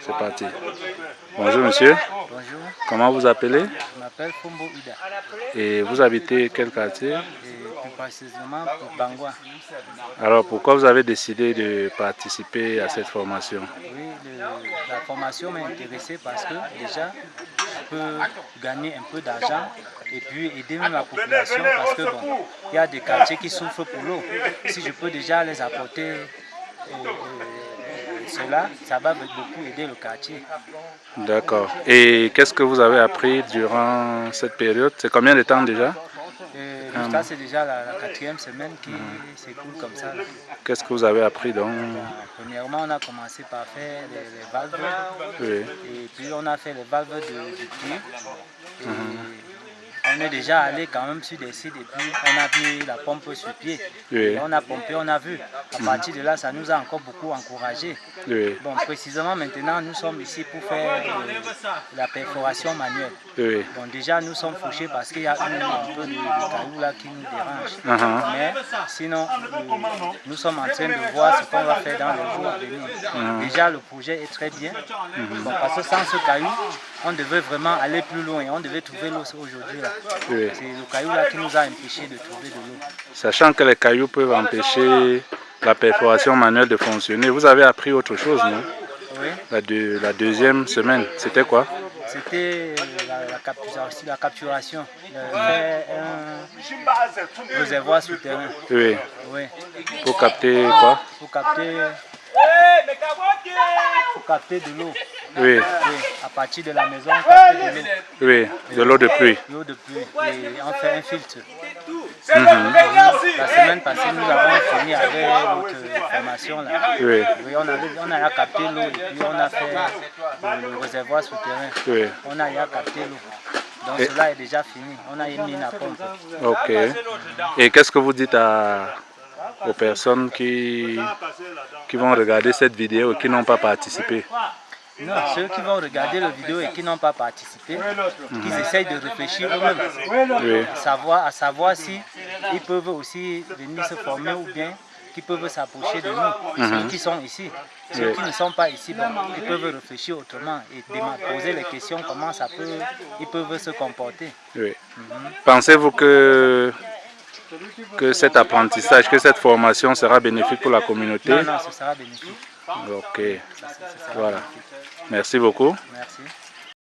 C'est parti. Bonjour monsieur. Bonjour. Comment vous appelez? Je m'appelle Fumbo Ida. Et vous habitez quel quartier? Et plus précisément pour Bangwa. Alors pourquoi vous avez décidé de participer à cette formation? Oui, le- la formation m'a intéressé parce que déjà, je peux gagner un peu d'argent et puis aider même la population parce que bon, il y a des quartiers qui souffrent pour l'eau. Si je peux déjà les apporter euh, euh, cela, ça va beaucoup aider le quartier. D'accord. Et qu'est-ce que vous avez appris durant cette période? C'est combien de temps déjà? Et ça, c'est déjà la, la quatrième semaine qui s'écoule comme ça. Qu'est-ce que vous avez appris donc? Premièrement, on a commencé par faire les, les valves. Oui. Et puis on a fait les valves de, du. Et On est déjà allé quand même sur des sites et puis on a vu la pompe sur pied. Oui. Et on a pompé, on a vu. À partir de là, ça nous a encore beaucoup encouragé. Oui. Bon, précisément maintenant, nous sommes ici pour faire euh, la perforation manuelle. Oui. Bon, déjà, nous sommes fauchés parce qu'il y a une- un peu de, cailloux là qui nous dérange. Mhm. Mais sinon, euh, nous sommes en train de voir ce qu'on va faire dans les jours à venir. Déjà, le projet est très bien. Bon, parce que sans ce caillou, on devait vraiment aller plus loin. On devait trouver l'eau aujourd'hui. Oui. C'est le caillou là qui nous a empêché de trouver de l'eau. Sachant que les cailloux peuvent empêcher la perforation manuelle de fonctionner, vous avez appris autre chose, non? Oui. la, deux- la deuxième semaine, c'était quoi? C'était la, la capturation, la capturation. un réservoir souterrain. Oui. Oui. Pour capter quoi? Pour capter, pour capter de l'eau. Oui. Oui. À partir de la maison, on capte de l'eau. Oui. De l'eau de pluie. l'eau de pluie et on fait un filtre. La semaine passée, nous avons fini avec notre formation. Là. Oui. Oui, on, avait, on a capté l'eau et puis on a fait le, le réservoir souterrain. Oui. On a capté l'eau. Donc Et- cela est déjà fini. On a mis la pompe. Ok. Et qu'est-ce que vous dites à, aux personnes qui, qui vont regarder cette vidéo et qui n'ont pas participé? Non, ceux qui vont regarder la vidéo et qui n'ont pas participé, qu'ils essayent de réfléchir eux-mêmes. Oui. à savoir, à savoir si ils peuvent aussi venir se former ou bien qu'ils peuvent s'approcher de nous, ceux qui sont ici. Ceux Oui. qui ne sont pas ici, bon, ils peuvent réfléchir autrement et poser les questions, comment ça peut, ils peuvent se comporter. Oui. Pensez-vous que, que cet apprentissage, que cette formation sera bénéfique pour la communauté Non, non, ce sera bénéfique. Ok. Ça, ça- ça sera Voilà. bénéfique. Merci beaucoup. Merci.